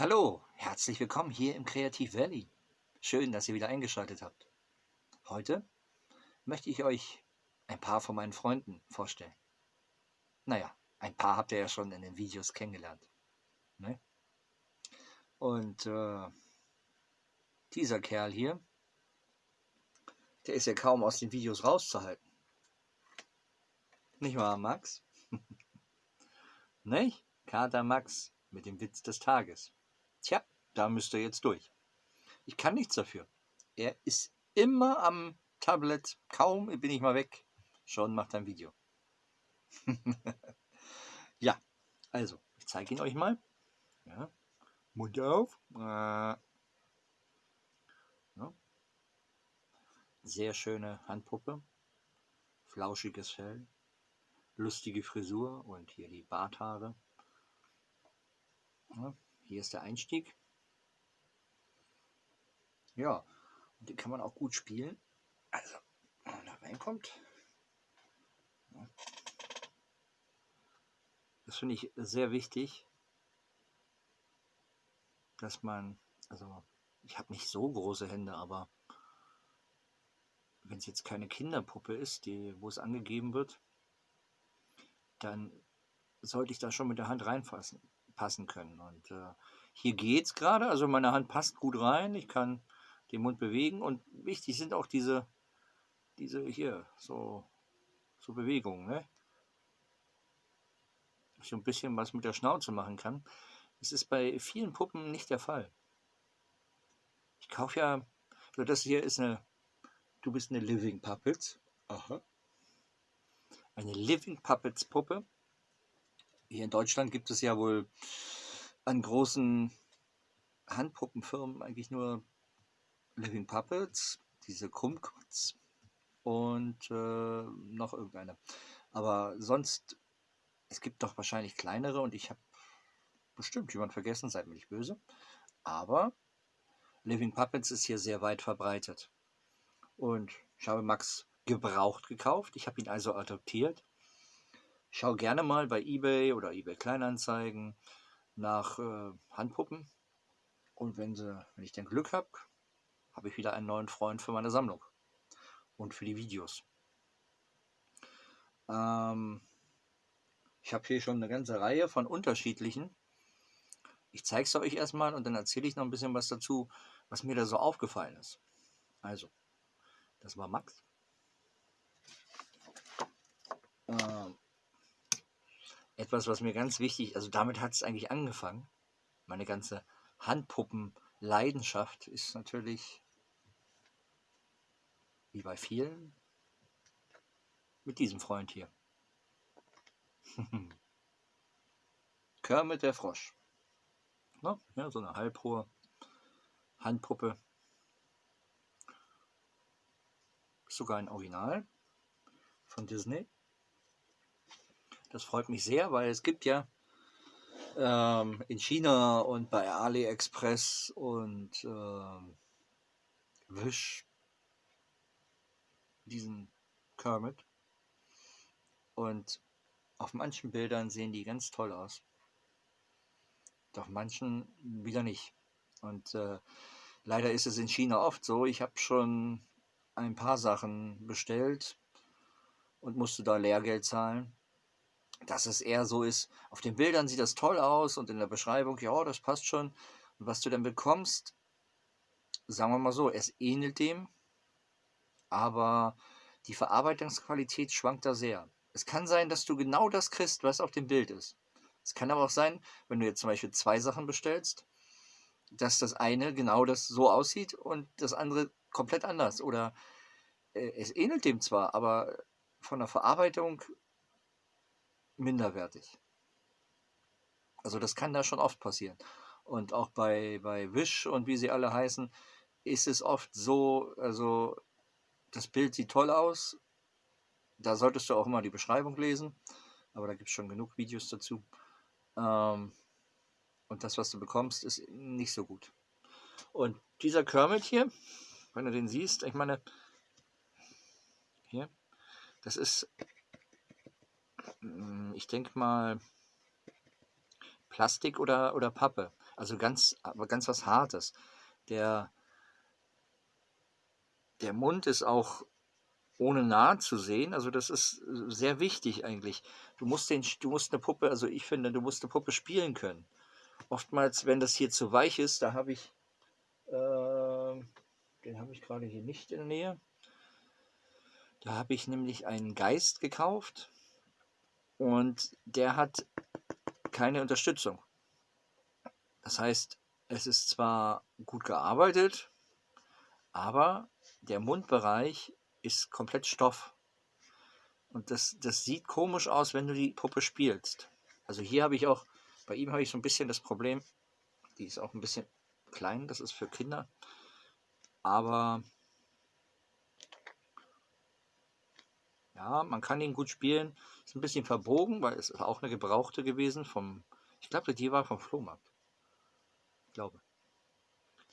Hallo, herzlich willkommen hier im Kreativ Valley. Schön, dass ihr wieder eingeschaltet habt. Heute möchte ich euch ein paar von meinen Freunden vorstellen. Naja, ein paar habt ihr ja schon in den Videos kennengelernt. Ne? Und äh, dieser Kerl hier, der ist ja kaum aus den Videos rauszuhalten. Nicht wahr, Max? Nicht? Kater Max mit dem Witz des Tages. Tja, da müsst ihr jetzt durch. Ich kann nichts dafür. Er ist immer am Tablet. Kaum bin ich mal weg. Schon macht er ein Video. ja, also, ich zeige ihn euch mal. Ja. Mund auf. Äh. Ja. Sehr schöne Handpuppe. Flauschiges Fell. Lustige Frisur und hier die Barthaare. Ja. Hier ist der Einstieg. Ja, und den kann man auch gut spielen. Also, wenn man da reinkommt. Das finde ich sehr wichtig, dass man, also ich habe nicht so große Hände, aber wenn es jetzt keine Kinderpuppe ist, die, wo es angegeben wird, dann sollte ich da schon mit der Hand reinfassen passen können. Und äh, hier geht es gerade, also meine Hand passt gut rein, ich kann den Mund bewegen und wichtig sind auch diese, diese hier, so, so Bewegungen, ne? Ich so ein bisschen was mit der Schnauze machen kann. Das ist bei vielen Puppen nicht der Fall. Ich kaufe ja, also das hier ist eine, du bist eine Living Puppets. Aha. Eine Living Puppets Puppe. Hier in Deutschland gibt es ja wohl an großen Handpuppenfirmen eigentlich nur Living Puppets, diese Krummkotz und äh, noch irgendeine. Aber sonst, es gibt doch wahrscheinlich kleinere und ich habe bestimmt jemand vergessen, seid mir nicht böse. Aber Living Puppets ist hier sehr weit verbreitet. Und ich habe Max gebraucht gekauft. Ich habe ihn also adoptiert schau gerne mal bei eBay oder eBay Kleinanzeigen nach äh, Handpuppen. Und wenn, sie, wenn ich dann Glück habe, habe ich wieder einen neuen Freund für meine Sammlung und für die Videos. Ähm, ich habe hier schon eine ganze Reihe von unterschiedlichen. Ich zeige es euch erstmal und dann erzähle ich noch ein bisschen was dazu, was mir da so aufgefallen ist. Also, das war Max. Ähm, etwas, was mir ganz wichtig, also damit hat es eigentlich angefangen. Meine ganze Handpuppen-Leidenschaft ist natürlich, wie bei vielen, mit diesem Freund hier. Kermit der Frosch. Na, ja, so eine halbhohe Handpuppe. Sogar ein Original von Disney. Das freut mich sehr, weil es gibt ja ähm, in China und bei AliExpress und ähm, Wish diesen Kermit. Und auf manchen Bildern sehen die ganz toll aus. Doch manchen wieder nicht. Und äh, leider ist es in China oft so. Ich habe schon ein paar Sachen bestellt und musste da Lehrgeld zahlen dass es eher so ist, auf den Bildern sieht das toll aus und in der Beschreibung, ja, das passt schon. Und was du dann bekommst, sagen wir mal so, es ähnelt dem, aber die Verarbeitungsqualität schwankt da sehr. Es kann sein, dass du genau das kriegst, was auf dem Bild ist. Es kann aber auch sein, wenn du jetzt zum Beispiel zwei Sachen bestellst, dass das eine genau das so aussieht und das andere komplett anders. Oder äh, es ähnelt dem zwar, aber von der Verarbeitung minderwertig. Also das kann da schon oft passieren. Und auch bei, bei Wish und wie sie alle heißen, ist es oft so, also das Bild sieht toll aus. Da solltest du auch immer die Beschreibung lesen. Aber da gibt es schon genug Videos dazu. Ähm, und das, was du bekommst, ist nicht so gut. Und dieser Kermit hier, wenn du den siehst, ich meine, hier, das ist ich denke mal Plastik oder, oder Pappe. Also ganz, aber ganz was Hartes. Der, der Mund ist auch ohne nahe zu sehen. Also das ist sehr wichtig eigentlich. Du musst, den, du musst eine Puppe, also ich finde, du musst eine Puppe spielen können. Oftmals, wenn das hier zu weich ist, da habe ich, äh, den habe ich gerade hier nicht in der Nähe. Da habe ich nämlich einen Geist gekauft und der hat keine Unterstützung. Das heißt, es ist zwar gut gearbeitet, aber der Mundbereich ist komplett Stoff. Und das, das sieht komisch aus, wenn du die Puppe spielst. Also hier habe ich auch, bei ihm habe ich so ein bisschen das Problem, die ist auch ein bisschen klein, das ist für Kinder. Aber ja, man kann ihn gut spielen. Ist ein bisschen verbogen, weil es ist auch eine gebrauchte gewesen vom, ich glaube, die war vom Flohmarkt. Ich glaube.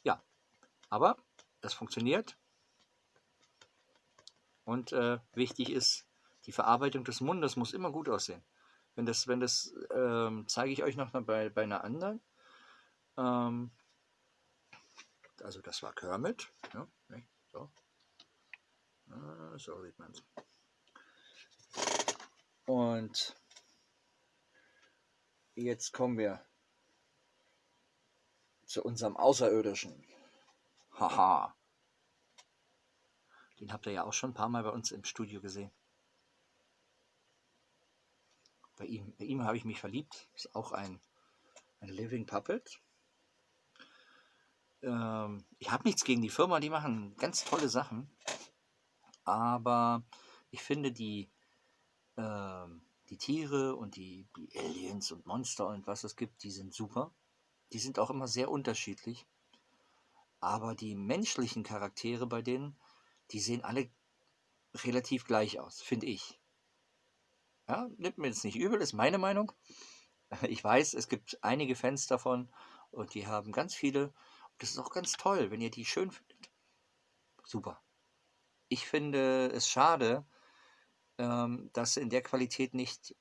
Ja, aber das funktioniert. Und äh, wichtig ist, die Verarbeitung des Mundes muss immer gut aussehen. Wenn das, wenn das, ähm, zeige ich euch noch bei, bei einer anderen. Ähm, also das war Kermit. Ja, ne, so. Ah, so sieht man es. Und jetzt kommen wir zu unserem Außerirdischen. Haha. Den habt ihr ja auch schon ein paar Mal bei uns im Studio gesehen. Bei ihm, bei ihm habe ich mich verliebt. Ist auch ein, ein Living Puppet. Ähm, ich habe nichts gegen die Firma, die machen ganz tolle Sachen. Aber ich finde die, ähm, die Tiere und die, die Aliens und Monster und was es gibt, die sind super. Die sind auch immer sehr unterschiedlich. Aber die menschlichen Charaktere bei denen, die sehen alle relativ gleich aus, finde ich. Ja, nimmt mir jetzt nicht übel, ist meine Meinung. Ich weiß, es gibt einige Fans davon und die haben ganz viele. Das ist auch ganz toll, wenn ihr die schön findet. Super. Ich finde es schade, ähm, dass in der Qualität nicht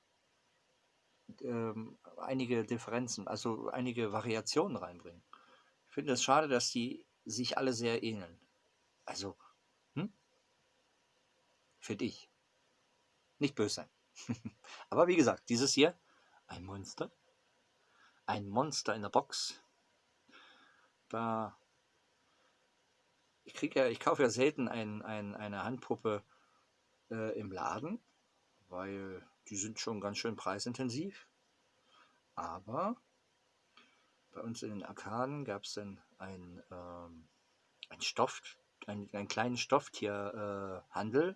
ähm, einige Differenzen, also einige Variationen reinbringen. Ich finde es schade, dass die sich alle sehr ähneln. Also Finde ich. Nicht böse sein. Aber wie gesagt, dieses hier, ein Monster. Ein Monster in der Box. Da. Ich kriege ja, ich kaufe ja selten ein, ein, eine Handpuppe äh, im Laden, weil die sind schon ganz schön preisintensiv. Aber bei uns in den Arkaden gab es dann ein, ähm, ein Stoff, ein, einen kleinen Stofftierhandel, äh,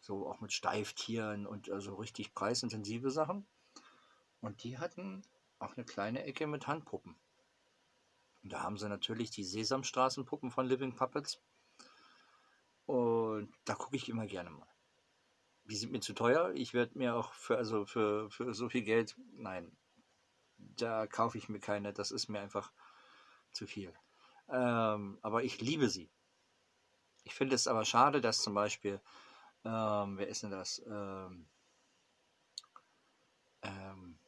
so auch mit Steiftieren und also richtig preisintensive Sachen. Und die hatten auch eine kleine Ecke mit Handpuppen. Und da haben sie natürlich die Sesamstraßenpuppen von Living Puppets. Und da gucke ich immer gerne mal. Die sind mir zu teuer. Ich werde mir auch für, also für, für so viel Geld, nein, da kaufe ich mir keine. Das ist mir einfach zu viel. Ähm, aber ich liebe sie. Ich finde es aber schade, dass zum Beispiel ähm, wer ist denn das? Ähm, ähm,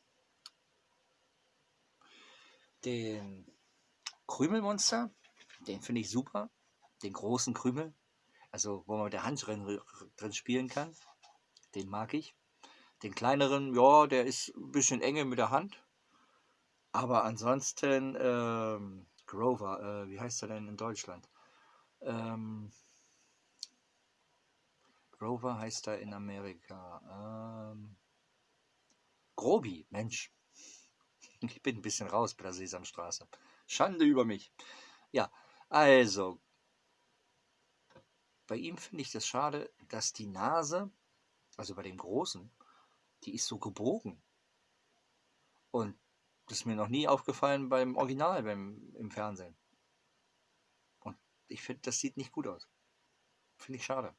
den Krümelmonster, den finde ich super. Den großen Krümel, also wo man mit der Hand drin, drin spielen kann, den mag ich. Den kleineren, ja, der ist ein bisschen enge mit der Hand. Aber ansonsten, ähm, Grover, äh, wie heißt er denn in Deutschland? Ähm, Grover heißt er in Amerika. Ähm, Grobi, Mensch. Ich bin ein bisschen raus bei der Sesamstraße. Schande über mich. Ja, also. Bei ihm finde ich das schade, dass die Nase, also bei dem Großen, die ist so gebogen. Und das ist mir noch nie aufgefallen beim Original, beim, im Fernsehen. Und ich finde, das sieht nicht gut aus. Finde ich schade.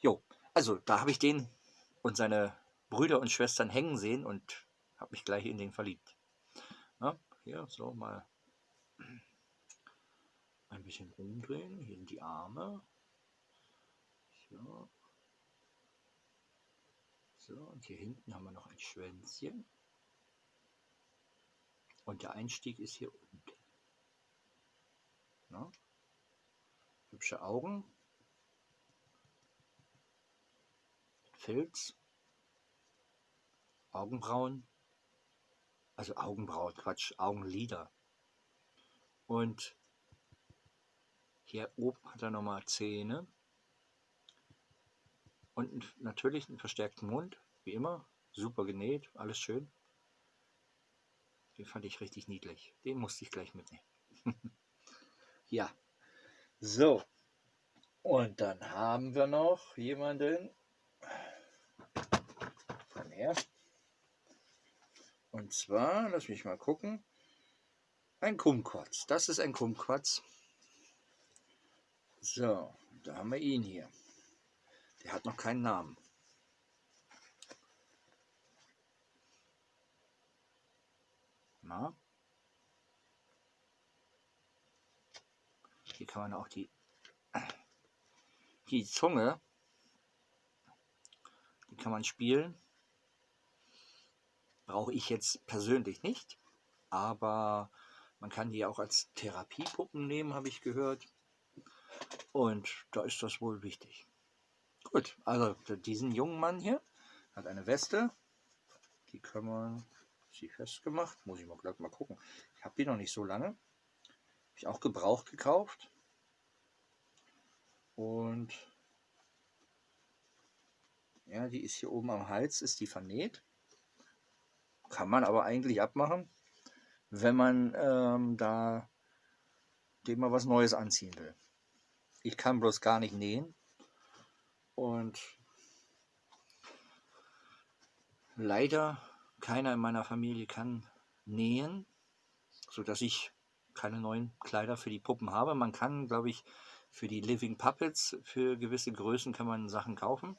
Jo, also da habe ich den und seine Brüder und Schwestern hängen sehen und habe mich gleich in den verliebt. Na, hier so mal ein bisschen umdrehen, hier in die Arme. So. So, und hier hinten haben wir noch ein Schwänzchen. Und der Einstieg ist hier unten. Na? Hübsche Augen. Filz. Augenbrauen. Also Augenbrauen, Quatsch, Augenlider. Und hier oben hat er nochmal Zähne. Und natürlich einen verstärkten Mund, wie immer. Super genäht, alles schön. Den fand ich richtig niedlich. Den musste ich gleich mitnehmen. ja. So. Und dann haben wir noch jemanden. Komm her. Und zwar, lass mich mal gucken. Ein Kumquats. Das ist ein Kumquats. So, da haben wir ihn hier. Der hat noch keinen Namen. Na? Hier kann man auch die, die Zunge, die kann man spielen. Brauche ich jetzt persönlich nicht, aber man kann die auch als Therapiepuppen nehmen, habe ich gehört. Und da ist das wohl wichtig. Gut, also diesen jungen Mann hier hat eine Weste. Die können wir sie festgemacht. Muss ich mal gleich mal gucken. Ich habe die noch nicht so lange. Habe ich auch gebraucht gekauft. Und ja, die ist hier oben am Hals, ist die vernäht. Kann man aber eigentlich abmachen, wenn man ähm, da dem mal was Neues anziehen will. Ich kann bloß gar nicht nähen. Und leider keiner in meiner Familie kann nähen, sodass ich keine neuen Kleider für die Puppen habe. Man kann, glaube ich, für die Living Puppets, für gewisse Größen kann man Sachen kaufen.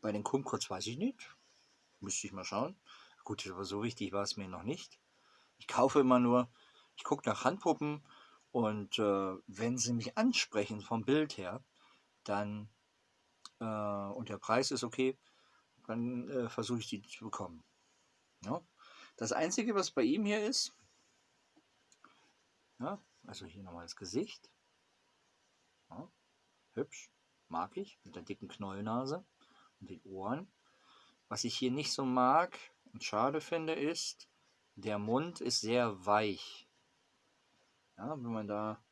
Bei den Kumquats weiß ich nicht. Müsste ich mal schauen. Gut, aber so wichtig war es mir noch nicht. Ich kaufe immer nur, ich gucke nach Handpuppen und äh, wenn sie mich ansprechen vom Bild her, dann äh, und der Preis ist okay, dann äh, versuche ich die zu bekommen. Ja? Das Einzige, was bei ihm hier ist, ja, also hier nochmal das Gesicht, ja, hübsch, mag ich, mit der dicken Knollnase und den Ohren. Was ich hier nicht so mag und schade finde, ist, der Mund ist sehr weich. Ja, wenn man da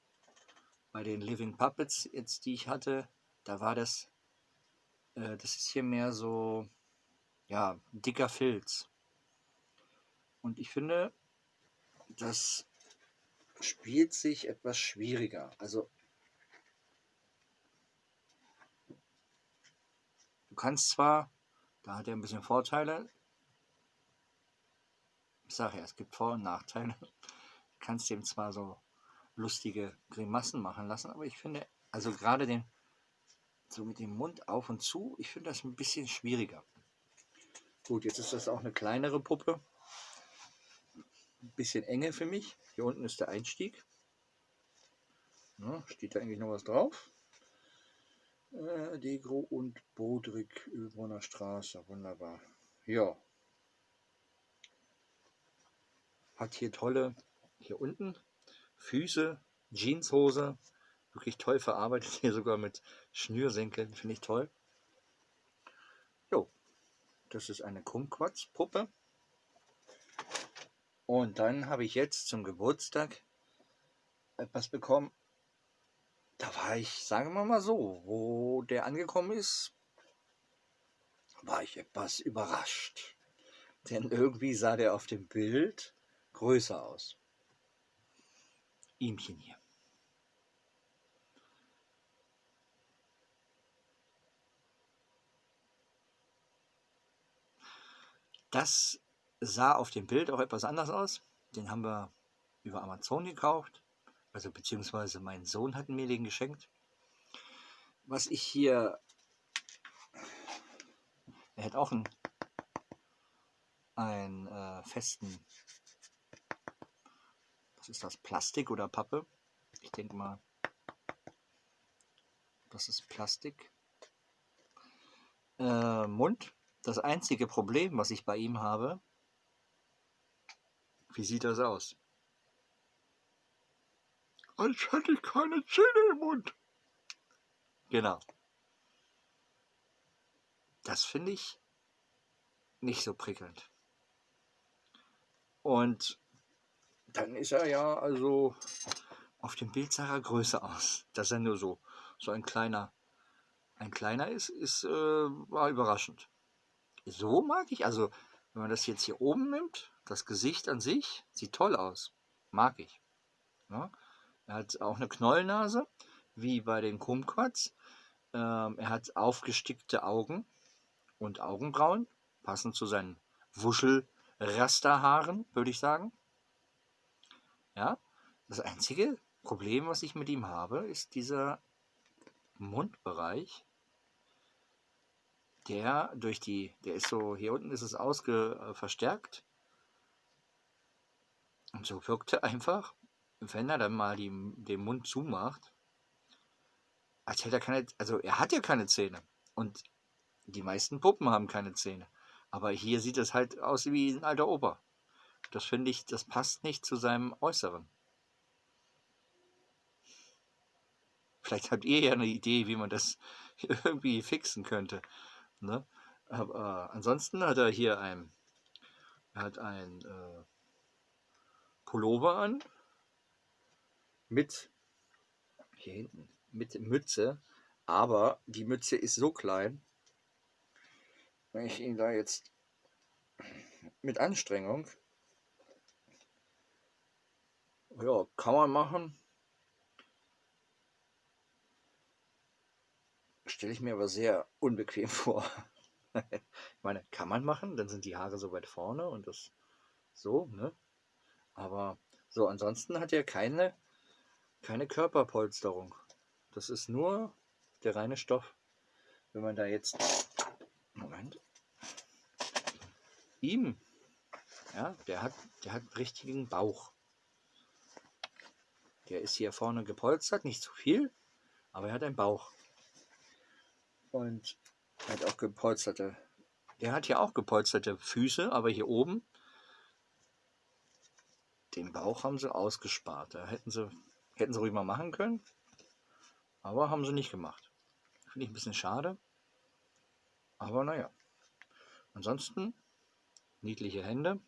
bei den Living Puppets, jetzt die ich hatte, da war das, äh, das ist hier mehr so, ja, dicker Filz. Und ich finde, das spielt sich etwas schwieriger. Also du kannst zwar, da hat er ein bisschen Vorteile, ich sage ja, es gibt Vor- und Nachteile, du kannst dem zwar so lustige Grimassen machen lassen, aber ich finde, also gerade den, so mit dem Mund auf und zu, ich finde das ein bisschen schwieriger. Gut, jetzt ist das auch eine kleinere Puppe. Ein bisschen enge für mich. Hier unten ist der Einstieg. Ja, steht da eigentlich noch was drauf? Äh, Degro und Bodrik, Ölbrunner Straße. Wunderbar. Ja. Hat hier tolle, hier unten, Füße, Jeanshose. Wirklich toll verarbeitet. Hier sogar mit Schnürsenkeln. Finde ich toll. Das ist eine Kumquats-Puppe. Und dann habe ich jetzt zum Geburtstag etwas bekommen. Da war ich, sagen wir mal so, wo der angekommen ist, war ich etwas überrascht. Denn irgendwie sah der auf dem Bild größer aus. Ihmchen hier. Das sah auf dem Bild auch etwas anders aus. Den haben wir über Amazon gekauft. Also beziehungsweise mein Sohn hat mir den geschenkt. Was ich hier... Er hat auch einen, einen äh, festen... Was ist das? Plastik oder Pappe? Ich denke mal, das ist Plastik. Äh, Mund das einzige Problem, was ich bei ihm habe, Wie sieht das aus? Als hätte ich keine Zähne im Mund. Genau. Das finde ich nicht so prickelnd. Und dann ist er ja also auf dem Bild sah er größer aus. Dass er nur so, so ein kleiner, ein kleiner ist, ist äh, war überraschend. So mag ich, also wenn man das jetzt hier oben nimmt, das Gesicht an sich sieht toll aus. Mag ich. Ja? Er hat auch eine Knollnase, wie bei den Kumquats. Ähm, er hat aufgestickte Augen und Augenbrauen, passend zu seinen Wuschelrasterhaaren, würde ich sagen. Ja, das einzige Problem, was ich mit ihm habe, ist dieser Mundbereich, der durch die, der ist so, hier unten ist es ausge, äh, verstärkt. Und so wirkt er einfach, wenn er dann mal die, den Mund zumacht, als hätte er keine, also er hat ja keine Zähne. Und die meisten Puppen haben keine Zähne. Aber hier sieht es halt aus wie ein alter Opa. Das finde ich, das passt nicht zu seinem Äußeren. Vielleicht habt ihr ja eine Idee, wie man das irgendwie fixen könnte. Ne? Aber äh, ansonsten hat er hier ein, er hat ein äh, Pullover an mit hier hinten mit Mütze, aber die Mütze ist so klein, wenn ich ihn da jetzt mit Anstrengung, ja, kann man machen. Stelle ich mir aber sehr unbequem vor. ich meine, kann man machen, dann sind die Haare so weit vorne und das so, ne? Aber so, ansonsten hat er keine, keine Körperpolsterung. Das ist nur der reine Stoff. Wenn man da jetzt Moment. Ihm. Ja, der hat, der hat richtigen Bauch. Der ist hier vorne gepolstert, nicht zu viel, aber er hat einen Bauch. Und er hat auch gepolsterte. Der hat hier auch gepolsterte Füße, aber hier oben den Bauch haben sie ausgespart. Da hätten sie, hätten sie ruhig mal machen können, aber haben sie nicht gemacht. Finde ich ein bisschen schade. Aber naja. Ansonsten niedliche Hände.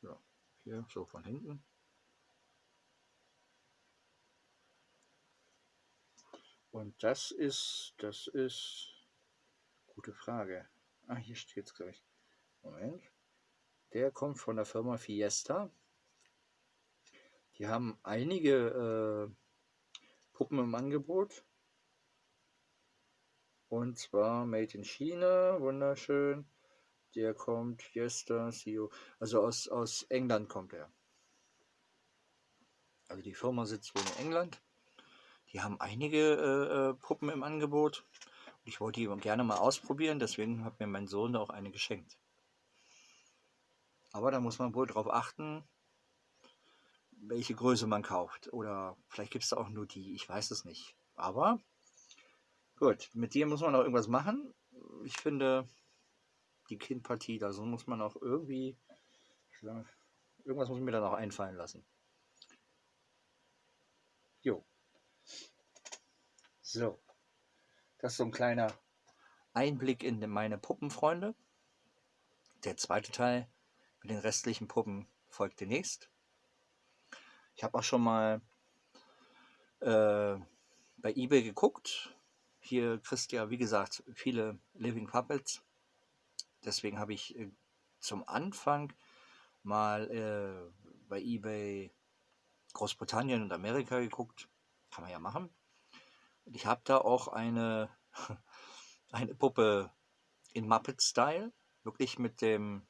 Ja, hier so von hinten. Und das ist, das ist, gute Frage. Ah, hier steht es, glaube ich. Moment. Der kommt von der Firma Fiesta. Die haben einige äh, Puppen im Angebot. Und zwar Made in China, wunderschön. Der kommt Fiesta, CEO, also aus, aus England kommt er. Also die Firma sitzt wohl in England. Die haben einige äh, äh Puppen im Angebot. Ich wollte die gerne mal ausprobieren, deswegen hat mir mein Sohn auch eine geschenkt. Aber da muss man wohl darauf achten, welche Größe man kauft. Oder vielleicht gibt es da auch nur die, ich weiß es nicht. Aber Gut, mit dir muss man auch irgendwas machen. Ich finde, die Kindpartie, da so muss man auch irgendwie, irgendwas muss mir dann auch einfallen lassen. Jo. So. Das ist so ein kleiner Einblick in meine Puppenfreunde. Der zweite Teil mit den restlichen Puppen folgt demnächst. Ich habe auch schon mal äh, bei eBay geguckt, hier kriegst du ja, wie gesagt, viele Living Puppets. Deswegen habe ich äh, zum Anfang mal äh, bei eBay Großbritannien und Amerika geguckt. Kann man ja machen. Ich habe da auch eine, eine Puppe in Muppet-Style. Wirklich mit dem,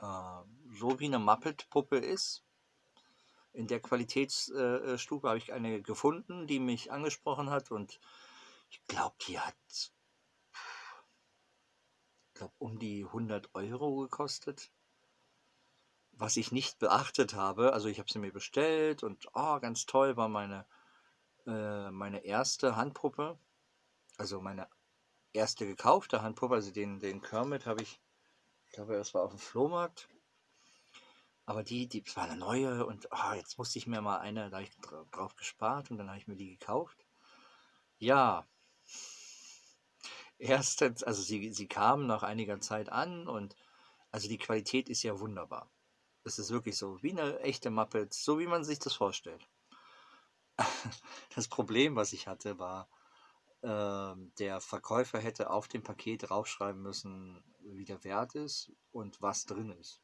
äh, so wie eine Muppet-Puppe ist. In der Qualitätsstufe äh, habe ich eine gefunden, die mich angesprochen hat und ich glaube, die hat glaub, um die 100 Euro gekostet. Was ich nicht beachtet habe, also ich habe sie mir bestellt und oh, ganz toll war meine, äh, meine erste Handpuppe, also meine erste gekaufte Handpuppe, also den, den Kermit habe ich glaube, das war auf dem Flohmarkt. Aber die, die, das war eine neue und ah, jetzt musste ich mir mal eine, ich dra- drauf gespart und dann habe ich mir die gekauft. Ja, erstens, also sie, sie kamen nach einiger Zeit an und also die Qualität ist ja wunderbar. Es ist wirklich so, wie eine echte Muppets, so wie man sich das vorstellt. Das Problem, was ich hatte, war, ähm, der Verkäufer hätte auf dem Paket draufschreiben müssen, wie der Wert ist und was drin ist.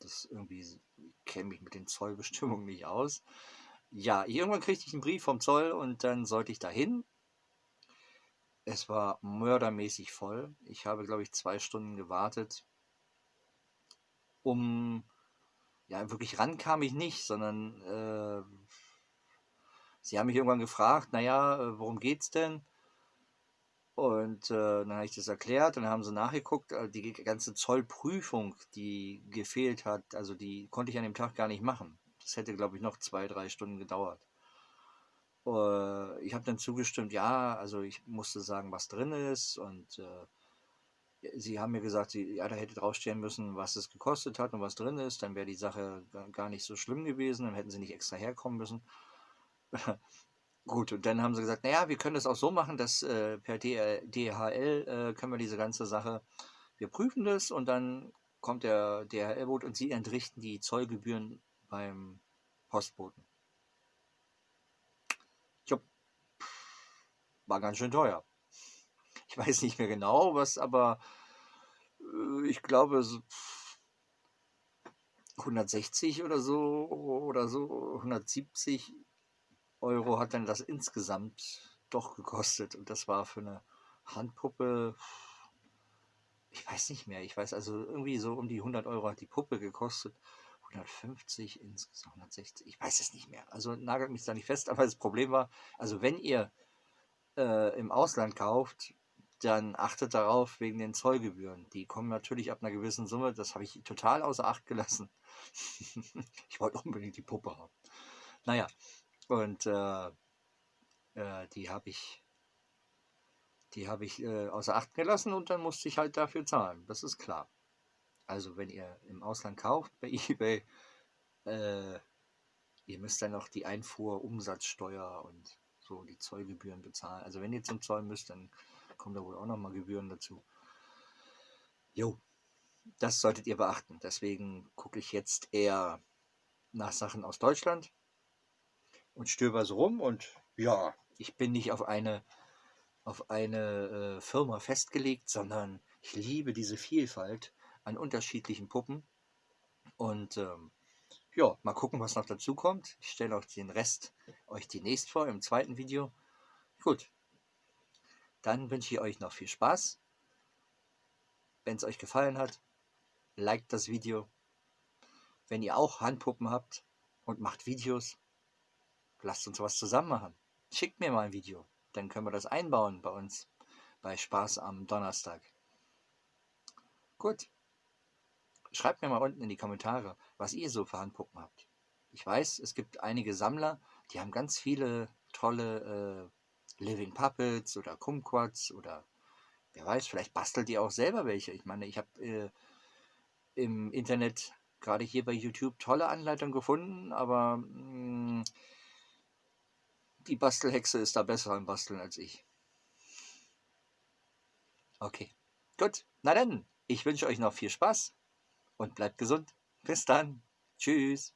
Das irgendwie, ich kenne mich mit den Zollbestimmungen nicht aus. Ja, irgendwann kriegte ich einen Brief vom Zoll und dann sollte ich dahin. Es war mördermäßig voll. Ich habe, glaube ich, zwei Stunden gewartet, um, ja, wirklich ran kam ich nicht, sondern äh, sie haben mich irgendwann gefragt, naja, äh, worum geht's denn? Und äh, dann habe ich das erklärt und dann haben sie nachgeguckt, äh, die ganze Zollprüfung, die gefehlt hat, also die konnte ich an dem Tag gar nicht machen. Das hätte, glaube ich, noch zwei, drei Stunden gedauert. Äh, ich habe dann zugestimmt, ja, also ich musste sagen, was drin ist und äh, sie haben mir gesagt, sie, ja, da hätte draufstehen müssen, was es gekostet hat und was drin ist, dann wäre die Sache ga- gar nicht so schlimm gewesen, dann hätten sie nicht extra herkommen müssen. Gut, und dann haben sie gesagt, naja, wir können das auch so machen, dass äh, per DHL äh, können wir diese ganze Sache, wir prüfen das und dann kommt der DHL-Boot und sie entrichten die Zollgebühren beim Postboten. Jupp, war ganz schön teuer. Ich weiß nicht mehr genau, was, aber äh, ich glaube so 160 oder so oder so, 170 Euro hat dann das insgesamt doch gekostet. Und das war für eine Handpuppe, ich weiß nicht mehr, ich weiß also irgendwie so um die 100 Euro hat die Puppe gekostet. 150 insgesamt, 160, ich weiß es nicht mehr. Also nagelt mich da nicht fest, aber das Problem war, also wenn ihr äh, im Ausland kauft, dann achtet darauf wegen den Zollgebühren. Die kommen natürlich ab einer gewissen Summe, das habe ich total außer Acht gelassen. ich wollte unbedingt die Puppe haben. Naja, und äh, äh, die habe ich, die habe ich äh, außer Acht gelassen und dann musste ich halt dafür zahlen. Das ist klar. Also wenn ihr im Ausland kauft bei eBay, äh, ihr müsst dann noch die Einfuhr, Umsatzsteuer und so die Zollgebühren bezahlen. Also wenn ihr zum Zoll müsst, dann kommen da wohl auch nochmal Gebühren dazu. Jo, das solltet ihr beachten. Deswegen gucke ich jetzt eher nach Sachen aus Deutschland und stöber so rum und ja, ich bin nicht auf eine auf eine äh, Firma festgelegt, sondern ich liebe diese Vielfalt an unterschiedlichen Puppen und ähm, ja, mal gucken, was noch dazu kommt. Ich stelle euch den Rest euch demnächst vor im zweiten Video. Gut, dann wünsche ich euch noch viel Spaß. Wenn es euch gefallen hat, liked das Video. Wenn ihr auch Handpuppen habt und macht Videos, lasst uns was zusammen machen. Schickt mir mal ein Video, dann können wir das einbauen bei uns bei Spaß am Donnerstag. Gut. Schreibt mir mal unten in die Kommentare, was ihr so für Handpuppen habt. Ich weiß, es gibt einige Sammler, die haben ganz viele tolle äh, Living Puppets oder Kumquats oder wer weiß, vielleicht bastelt ihr auch selber welche. Ich meine, ich habe äh, im Internet, gerade hier bei YouTube, tolle Anleitungen gefunden, aber mh, die Bastelhexe ist da besser im Basteln als ich. Okay, gut. Na dann, ich wünsche euch noch viel Spaß und bleibt gesund. Bis dann. Tschüss.